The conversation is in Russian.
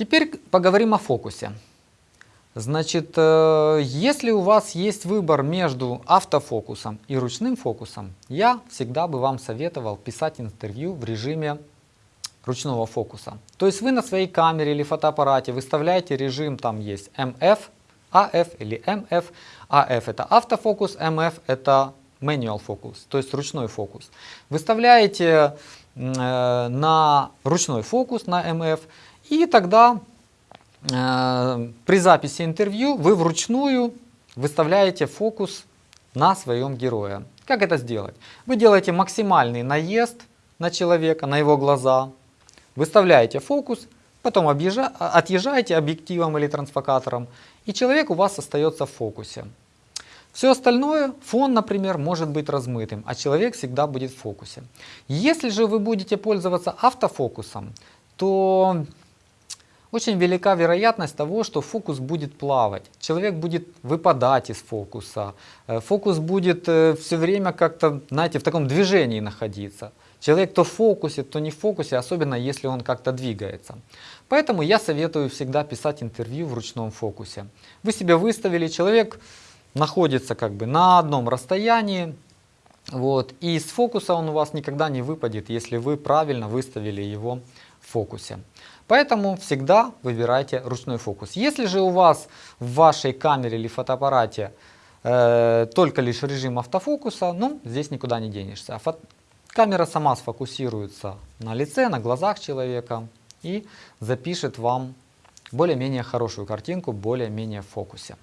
Теперь поговорим о фокусе. Значит, э, если у вас есть выбор между автофокусом и ручным фокусом, я всегда бы вам советовал писать интервью в режиме ручного фокуса. То есть вы на своей камере или фотоаппарате выставляете режим, там есть MF, AF или MF. AF это автофокус, MF это manual фокус, то есть ручной фокус. Выставляете э, на ручной фокус, на MF, и тогда э, при записи интервью вы вручную выставляете фокус на своем герое. Как это сделать? Вы делаете максимальный наезд на человека, на его глаза, выставляете фокус, потом объезжа, отъезжаете объективом или трансфокатором, и человек у вас остается в фокусе. Все остальное, фон, например, может быть размытым, а человек всегда будет в фокусе. Если же вы будете пользоваться автофокусом, то очень велика вероятность того, что фокус будет плавать. Человек будет выпадать из фокуса. Э, фокус будет э, все время как-то, знаете, в таком движении находиться. Человек то в фокусе, то не в фокусе, особенно если он как-то двигается. Поэтому я советую всегда писать интервью в ручном фокусе. Вы себя выставили, человек находится как бы на одном расстоянии, вот, и с фокуса он у вас никогда не выпадет, если вы правильно выставили его в фокусе. Поэтому всегда выбирайте ручной фокус. Если же у вас в вашей камере или фотоаппарате э, только лишь режим автофокуса, ну, здесь никуда не денешься. А фото... Камера сама сфокусируется на лице, на глазах человека и запишет вам более-менее хорошую картинку, более-менее в фокусе.